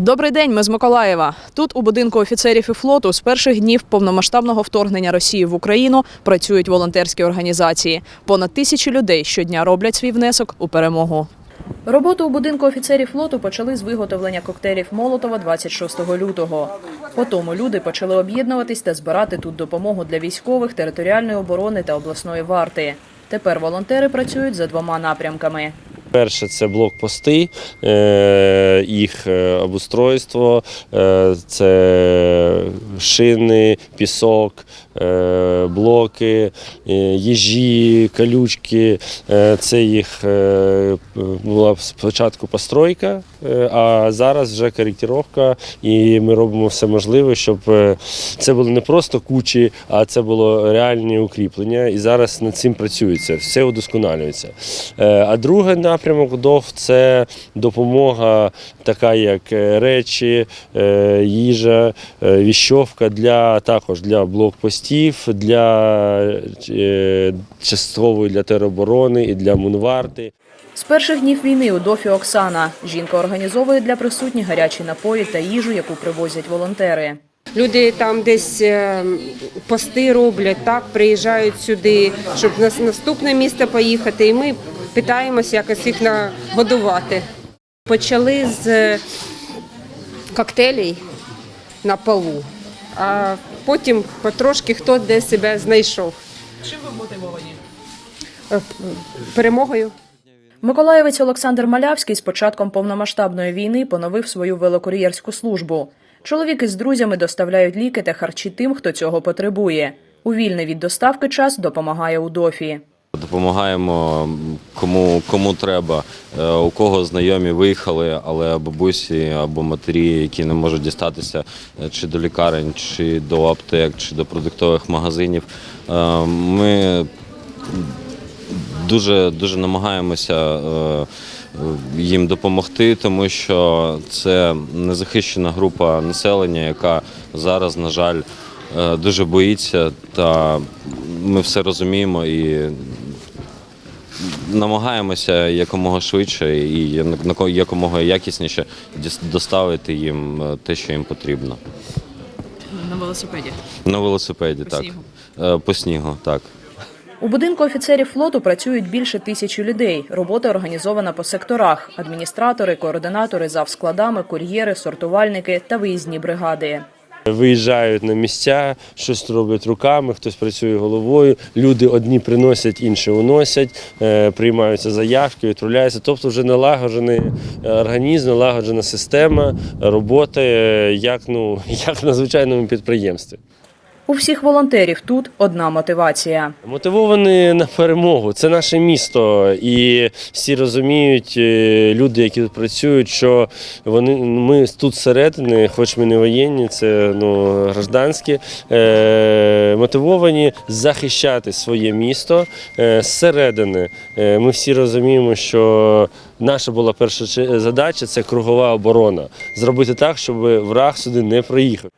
Добрий день, ми з Миколаєва. Тут, у будинку офіцерів і флоту, з перших днів повномасштабного вторгнення Росії в Україну працюють волонтерські організації. Понад тисячі людей щодня роблять свій внесок у перемогу. Роботу у будинку офіцерів флоту почали з виготовлення коктейлів Молотова 26 лютого. Потім люди почали об'єднуватись та збирати тут допомогу для військових, територіальної оборони та обласної варти. Тепер волонтери працюють за двома напрямками. Перше це блокпости, е, їх е, обустройство, е, це шини, пісок, блоки, їжі, калючки. Це їх була спочатку постройка, а зараз вже коректировка, і ми робимо все можливе, щоб це було не просто кучі, а це було реальні укріплення. І зараз над цим працюється, все удосконалюється. А другий напрямок ДОВ це допомога, така як е, речі, е, їжа, е, віщовка для також для блокпостів, для часткової для тероборони і для мунварти. З перших днів війни у дофі Оксана жінка організовує для присутніх гарячі напої та їжу, яку привозять волонтери. Люди там десь пости роблять, так приїжджають сюди, щоб на наступне місто поїхати, і ми питаємося якось їх нагодувати. Почали з е, коктейлей на полу, а потім потрошки хто де себе знайшов. Чим ви мотивовані? Перемогою. Миколаєвець Олександр Малявський з початком повномасштабної війни поновив свою велокур'єрську службу. Чоловік із друзями доставляють ліки та харчі тим, хто цього потребує. У вільний від доставки час допомагає у дофі. Допомагаємо кому, кому треба, Е, у кого знайомі виїхали, але бабусі або матері, які не можуть дістатися е, чи до лікарень, чи до аптек, чи до продуктових магазинів. Е, Ми дуже, дуже намагаємося їм допомогти, тому що це незахищена група населення, яка зараз, на жаль, дуже боїться, та ми все розуміємо і намагаємося якомога швидше і якомога якісніше доставити їм е, те, що їм потрібно. На велосипеді. На велосипеді, По так. снігу? Е, По снігу, так. У будинку офіцерів флоту працюють більше тисячі людей. Робота організована по секторах: адміністратори, координатори, завскладами, кур'єри, сортувальники та виїзні бригади. Виїжджають на місця, щось роблять руками, хтось працює головою. Люди одні приносять, інші уносять, е, приймаються заявки, відправляються. Тобто вже налагоджений е, організм, налагоджена система роботи, е, як, ну, як на звичайному підприємстві. У всіх волонтерів тут одна мотивація. Мотивовані на перемогу. Це наше місто, і всі розуміють, е, люди, які тут працюють, що вони ми тут всередині, хоч ми не воєнні, це ну гражданські, е, мотивовані захищати своє місто е, зсередини. Е, ми всі розуміємо, що наша була перша задача це кругова оборона. Зробити так, щоб враг сюди не приїхав.